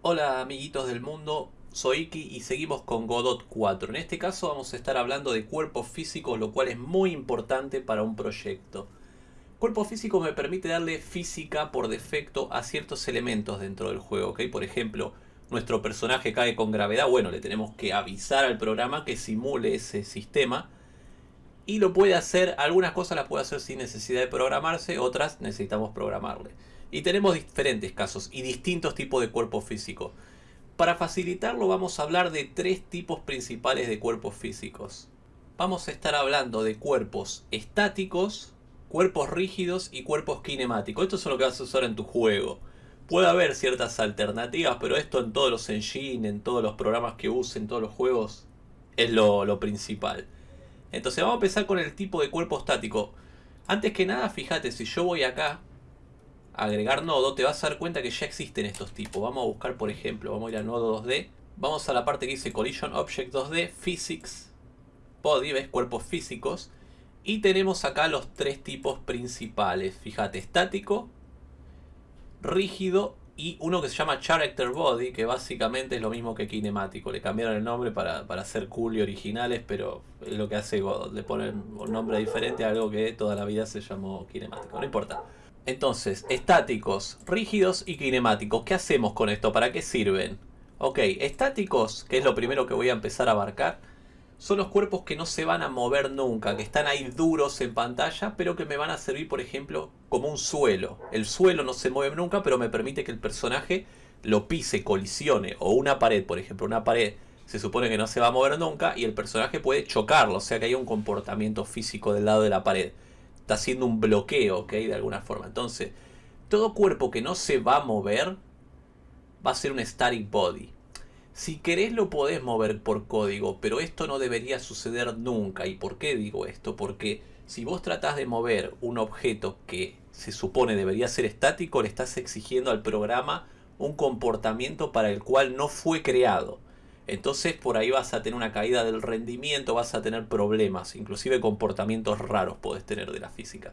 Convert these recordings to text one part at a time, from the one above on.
Hola amiguitos del mundo, soy Iki y seguimos con Godot 4. En este caso vamos a estar hablando de cuerpos físicos, lo cual es muy importante para un proyecto. Cuerpo físico me permite darle física por defecto a ciertos elementos dentro del juego, ¿ok? Por ejemplo, nuestro personaje cae con gravedad, bueno, le tenemos que avisar al programa que simule ese sistema. Y lo puede hacer, algunas cosas las puede hacer sin necesidad de programarse, otras necesitamos programarle. Y tenemos diferentes casos y distintos tipos de cuerpo físico. Para facilitarlo vamos a hablar de tres tipos principales de cuerpos físicos. Vamos a estar hablando de cuerpos estáticos, cuerpos rígidos y cuerpos kinemáticos. Esto es lo que vas a usar en tu juego. Puede haber ciertas alternativas, pero esto en todos los engine, en todos los programas que usen, en todos los juegos, es lo, lo principal. Entonces vamos a empezar con el tipo de cuerpo estático. Antes que nada, fíjate, si yo voy acá agregar nodo, te vas a dar cuenta que ya existen estos tipos. Vamos a buscar, por ejemplo, vamos a ir a nodo 2D. Vamos a la parte que dice Collision Object 2D, Physics, Body, ¿ves? Cuerpos físicos. Y tenemos acá los tres tipos principales. Fíjate, estático, rígido y uno que se llama Character Body, que básicamente es lo mismo que kinemático. Le cambiaron el nombre para, para ser cool y originales, pero es lo que hace Godot. Le ponen un nombre diferente a algo que toda la vida se llamó kinemático. No importa. Entonces, estáticos, rígidos y kinemáticos. ¿Qué hacemos con esto? ¿Para qué sirven? Ok, estáticos, que es lo primero que voy a empezar a abarcar, son los cuerpos que no se van a mover nunca, que están ahí duros en pantalla, pero que me van a servir, por ejemplo, como un suelo. El suelo no se mueve nunca, pero me permite que el personaje lo pise, colisione, o una pared, por ejemplo, una pared se supone que no se va a mover nunca y el personaje puede chocarlo, o sea que hay un comportamiento físico del lado de la pared está haciendo un bloqueo, ¿ok? De alguna forma. Entonces, todo cuerpo que no se va a mover va a ser un static body. Si querés lo podés mover por código, pero esto no debería suceder nunca. ¿Y por qué digo esto? Porque si vos tratás de mover un objeto que se supone debería ser estático, le estás exigiendo al programa un comportamiento para el cual no fue creado. Entonces por ahí vas a tener una caída del rendimiento, vas a tener problemas, inclusive comportamientos raros puedes tener de la física.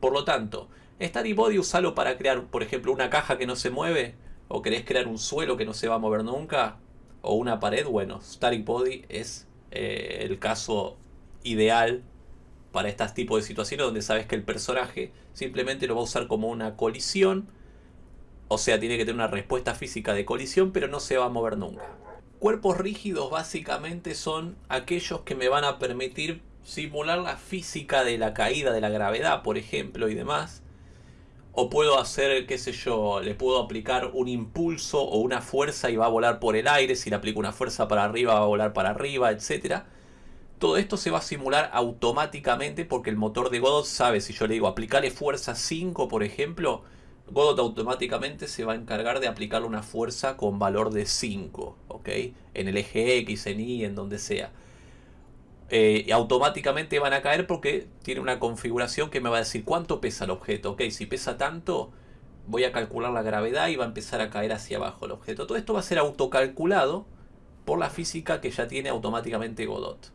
Por lo tanto, Static Body usalo para crear, por ejemplo, una caja que no se mueve, o querés crear un suelo que no se va a mover nunca, o una pared, bueno, Static Body es eh, el caso ideal para este tipo de situaciones donde sabes que el personaje simplemente lo va a usar como una colisión, o sea, tiene que tener una respuesta física de colisión, pero no se va a mover nunca. Cuerpos rígidos básicamente son aquellos que me van a permitir simular la física de la caída de la gravedad, por ejemplo, y demás. O puedo hacer, qué sé yo, le puedo aplicar un impulso o una fuerza y va a volar por el aire. Si le aplico una fuerza para arriba, va a volar para arriba, etc. Todo esto se va a simular automáticamente porque el motor de Godot sabe, si yo le digo aplicarle fuerza 5, por ejemplo, Godot automáticamente se va a encargar de aplicarle una fuerza con valor de 5, ¿ok? En el eje X, en Y, en donde sea. Eh, automáticamente van a caer porque tiene una configuración que me va a decir cuánto pesa el objeto. Ok, si pesa tanto, voy a calcular la gravedad y va a empezar a caer hacia abajo el objeto. Todo esto va a ser autocalculado por la física que ya tiene automáticamente Godot.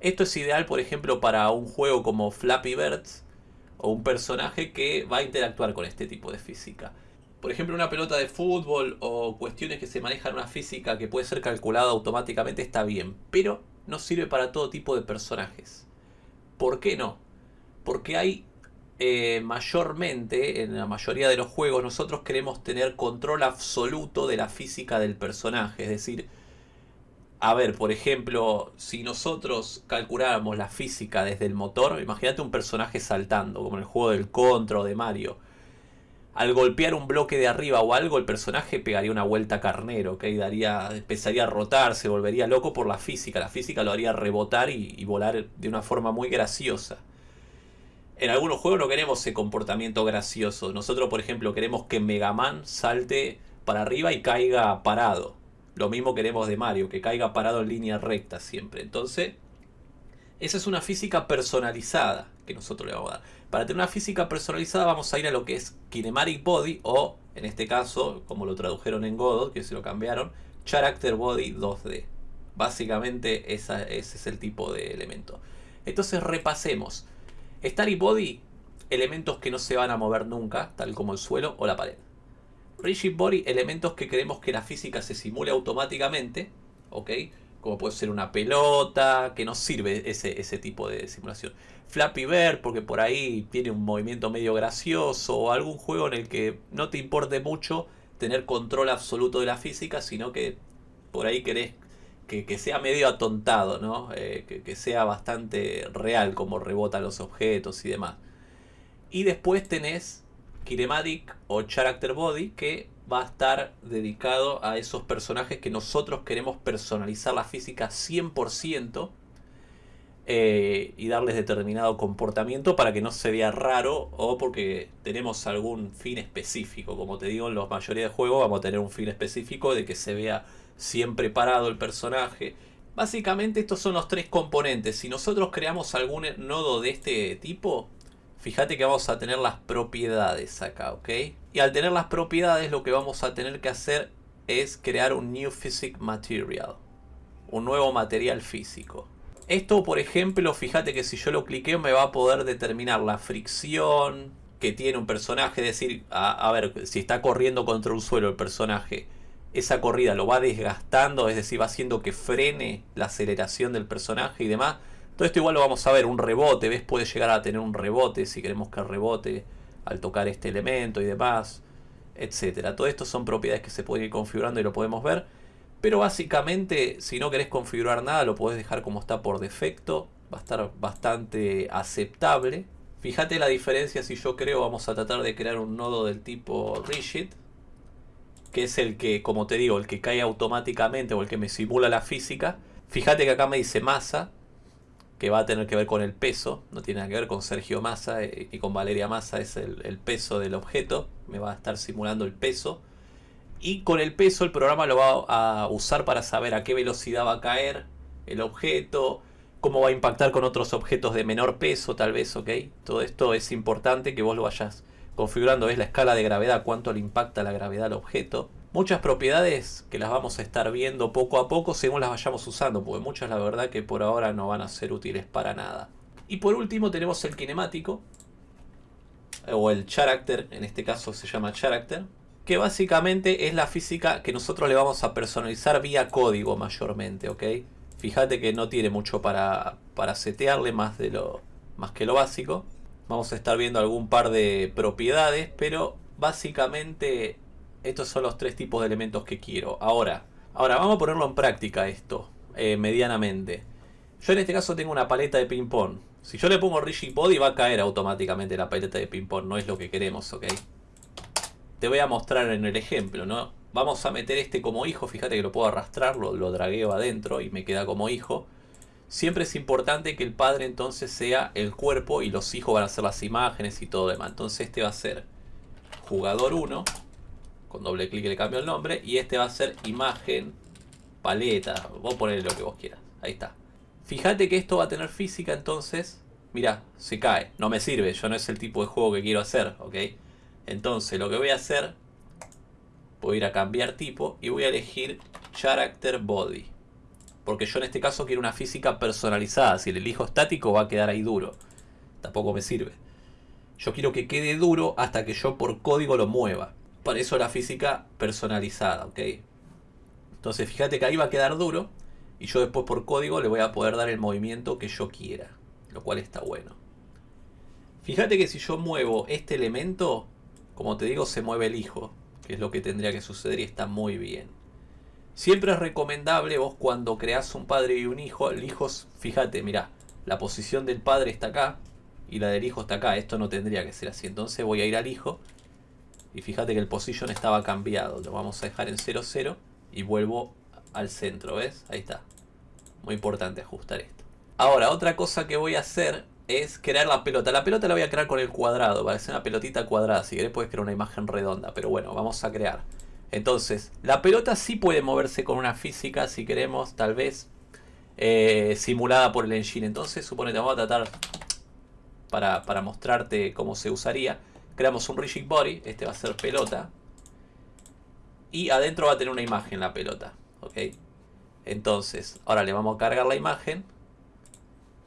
Esto es ideal, por ejemplo, para un juego como Flappy Birds, o un personaje que va a interactuar con este tipo de física. Por ejemplo, una pelota de fútbol o cuestiones que se manejan una física que puede ser calculada automáticamente está bien, pero no sirve para todo tipo de personajes. ¿Por qué no? Porque hay eh, mayormente, en la mayoría de los juegos, nosotros queremos tener control absoluto de la física del personaje, es decir, a ver, por ejemplo, si nosotros calculáramos la física desde el motor, imagínate un personaje saltando, como en el juego del Contra o de Mario. Al golpear un bloque de arriba o algo, el personaje pegaría una vuelta carnero, ¿ok? Daría, empezaría a rotar, se volvería loco por la física. La física lo haría rebotar y, y volar de una forma muy graciosa. En algunos juegos no queremos ese comportamiento gracioso. Nosotros, por ejemplo, queremos que Mega Man salte para arriba y caiga parado. Lo mismo queremos de Mario, que caiga parado en línea recta siempre. Entonces, esa es una física personalizada que nosotros le vamos a dar. Para tener una física personalizada vamos a ir a lo que es Kinematic Body o, en este caso, como lo tradujeron en Godot, que se lo cambiaron, Character Body 2D. Básicamente ese es el tipo de elemento. Entonces repasemos. Static Body, elementos que no se van a mover nunca, tal como el suelo o la pared. Rigid Body, elementos que queremos que la física se simule automáticamente, ¿ok? Como puede ser una pelota, que nos sirve ese, ese tipo de simulación. Flappy Bird, porque por ahí tiene un movimiento medio gracioso, o algún juego en el que no te importe mucho tener control absoluto de la física, sino que por ahí querés que, sea medio atontado, ¿no? Eh, que, que sea bastante real como rebotan los objetos y demás. Y después tenés Kinematic o Character Body que va a estar dedicado a esos personajes que nosotros queremos personalizar la física 100% eh, y darles determinado comportamiento para que no se vea raro o porque tenemos algún fin específico. Como te digo, en la mayoría de juegos vamos a tener un fin específico de que se vea siempre parado el personaje. Básicamente estos son los tres componentes. Si nosotros creamos algún nodo de este tipo, Fíjate que vamos a tener las propiedades acá, ¿ok? Y al tener las propiedades lo que vamos a tener que hacer es crear un New Physic Material. Un nuevo material físico. Esto, por ejemplo, fíjate que si yo lo cliqueo me va a poder determinar la fricción que tiene un personaje. Es decir, a, a ver, si está corriendo contra un suelo el personaje, esa corrida lo va desgastando, es decir, va haciendo que frene la aceleración del personaje y demás. Todo esto igual lo vamos a ver, un rebote, ¿ves? Puede llegar a tener un rebote si queremos que rebote al tocar este elemento y demás, etcétera. Todo esto son propiedades que se pueden ir configurando y lo podemos ver. Pero básicamente, si no querés configurar nada, lo podés dejar como está por defecto. Va a estar bastante aceptable. Fíjate la diferencia si yo creo, vamos a tratar de crear un nodo del tipo rigid. Que es el que, como te digo, el que cae automáticamente o el que me simula la física. Fíjate que acá me dice masa que va a tener que ver con el peso, no tiene nada que ver con Sergio Massa eh, y con Valeria Massa, es el, peso del objeto, me va a estar simulando el peso. Y con el peso el programa lo va a usar para saber a qué velocidad va a caer el objeto, cómo va a impactar con otros objetos de menor peso tal vez, ¿ok? Todo esto es importante que vos lo vayas configurando, es la escala de gravedad, cuánto le impacta la gravedad al objeto muchas propiedades que las vamos a estar viendo poco a poco según las vayamos usando, porque muchas la verdad que por ahora no van a ser útiles para nada. Y por último tenemos el kinemático, o el character, en este caso se llama character, que básicamente es la física que nosotros le vamos a personalizar vía código mayormente, ¿ok? Fíjate que no tiene mucho para, para setearle más, de lo, más que lo básico. Vamos a estar viendo algún par de propiedades, pero básicamente estos son los tres tipos de elementos que quiero. Ahora, ahora vamos a ponerlo en práctica esto, eh, medianamente. Yo en este caso tengo una paleta de ping pong. Si yo le pongo Rigid Body va a caer automáticamente la paleta de ping pong. No es lo que queremos, ¿ok? Te voy a mostrar en el ejemplo, ¿no? Vamos a meter este como hijo. Fíjate que lo puedo arrastrar, lo, lo dragueo adentro y me queda como hijo. Siempre es importante que el padre entonces sea el cuerpo y los hijos van a ser las imágenes y todo demás. Entonces este va a ser jugador 1 con doble clic le cambio el nombre. Y este va a ser imagen, paleta. Vos poner lo que vos quieras. Ahí está. Fíjate que esto va a tener física entonces. Mira, se cae. No me sirve. Yo no es el tipo de juego que quiero hacer. ¿Ok? Entonces lo que voy a hacer. Voy a ir a cambiar tipo. Y voy a elegir Character Body. Porque yo en este caso quiero una física personalizada. Si le elijo estático va a quedar ahí duro. Tampoco me sirve. Yo quiero que quede duro hasta que yo por código lo mueva para eso la física personalizada, ¿ok? Entonces fíjate que ahí va a quedar duro y yo después por código le voy a poder dar el movimiento que yo quiera, lo cual está bueno. Fíjate que si yo muevo este elemento, como te digo, se mueve el hijo, que es lo que tendría que suceder y está muy bien. Siempre es recomendable vos cuando creas un padre y un hijo, el hijo, fíjate, mira, la posición del padre está acá y la del hijo está acá, esto no tendría que ser así, entonces voy a ir al hijo y fíjate que el position estaba cambiado. Lo vamos a dejar en 0, 0 y vuelvo al centro, ¿ves? Ahí está. Muy importante ajustar esto. Ahora, otra cosa que voy a hacer es crear la pelota. La pelota la voy a crear con el cuadrado. Va a ser una pelotita cuadrada. Si querés puedes crear una imagen redonda. Pero bueno, vamos a crear. Entonces, la pelota sí puede moverse con una física si queremos, tal vez, eh, simulada por el engine. Entonces, suponete, vamos a tratar para, para mostrarte cómo se usaría. Creamos un rigid body, este va a ser pelota. Y adentro va a tener una imagen la pelota. ¿Ok? Entonces, ahora le vamos a cargar la imagen.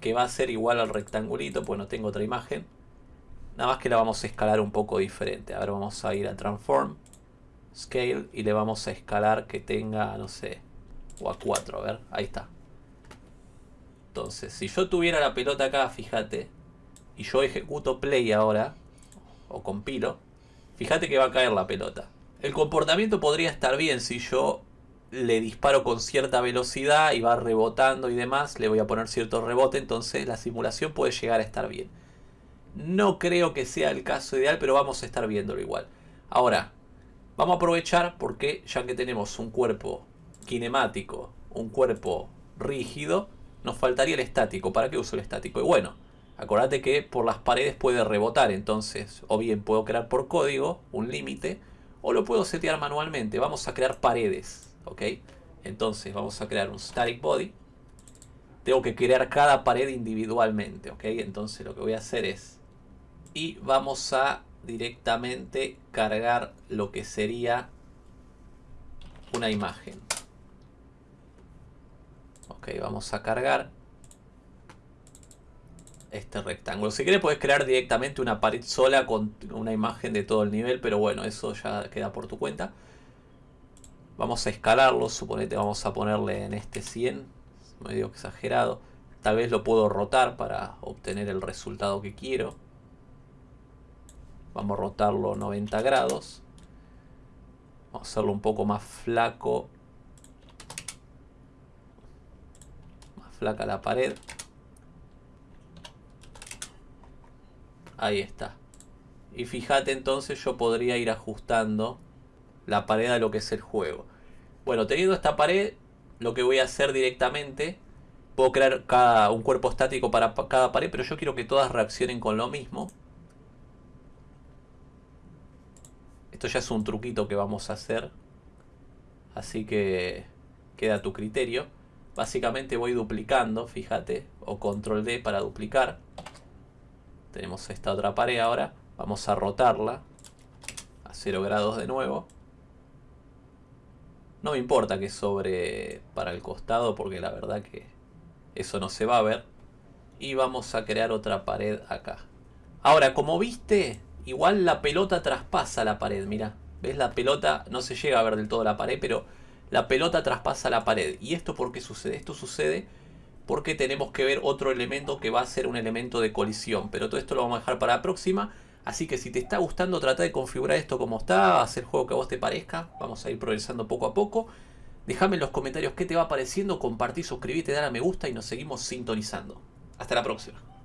Que va a ser igual al rectangulito, pues no tengo otra imagen. Nada más que la vamos a escalar un poco diferente. Ahora vamos a ir a Transform. scale y le vamos a escalar que tenga, no sé, o a 4, a ver, ahí está. Entonces, si yo tuviera la pelota acá, fíjate, y yo ejecuto play ahora, o compilo, fíjate que va a caer la pelota. El comportamiento podría estar bien si yo le disparo con cierta velocidad y va rebotando y demás, le voy a poner cierto rebote, entonces la simulación puede llegar a estar bien. No creo que sea el caso ideal, pero vamos a estar viéndolo igual. Ahora, vamos a aprovechar porque ya que tenemos un cuerpo kinemático, un cuerpo rígido, nos faltaría el estático. ¿Para qué uso el estático? Y bueno, acordate que por las paredes puede rebotar, entonces o bien puedo crear por código un límite o lo puedo setear manualmente. Vamos a crear paredes, ¿ok? Entonces vamos a crear un static body. Tengo que crear cada pared individualmente, ¿ok? Entonces lo que voy a hacer es... Y vamos a directamente cargar lo que sería una imagen. Ok, vamos a cargar este rectángulo. Si quieres puedes crear directamente una pared sola con una imagen de todo el nivel, pero bueno, eso ya queda por tu cuenta. Vamos a escalarlo, suponete vamos a ponerle en este 100, medio exagerado. Tal vez lo puedo rotar para obtener el resultado que quiero. Vamos a rotarlo 90 grados. Vamos a hacerlo un poco más flaco. Más flaca la pared. Ahí está. Y fíjate entonces yo podría ir ajustando la pared a lo que es el juego. Bueno, teniendo esta pared, lo que voy a hacer directamente, puedo crear cada, un cuerpo estático para cada pared, pero yo quiero que todas reaccionen con lo mismo. Esto ya es un truquito que vamos a hacer. Así que queda a tu criterio. Básicamente voy duplicando, fíjate, o control D para duplicar. Tenemos esta otra pared ahora. Vamos a rotarla a 0 grados de nuevo. No me importa que sobre para el costado porque la verdad que eso no se va a ver. Y vamos a crear otra pared acá. Ahora, como viste, igual la pelota traspasa la pared, mira. ¿Ves? La pelota no se llega a ver del todo la pared, pero la pelota traspasa la pared. ¿Y esto por qué sucede? Esto sucede porque tenemos que ver otro elemento que va a ser un elemento de colisión. Pero todo esto lo vamos a dejar para la próxima. Así que si te está gustando, trata de configurar esto como está, hacer el juego que a vos te parezca. Vamos a ir progresando poco a poco. Déjame en los comentarios qué te va pareciendo, compartí, suscribite, dale a me gusta y nos seguimos sintonizando. Hasta la próxima.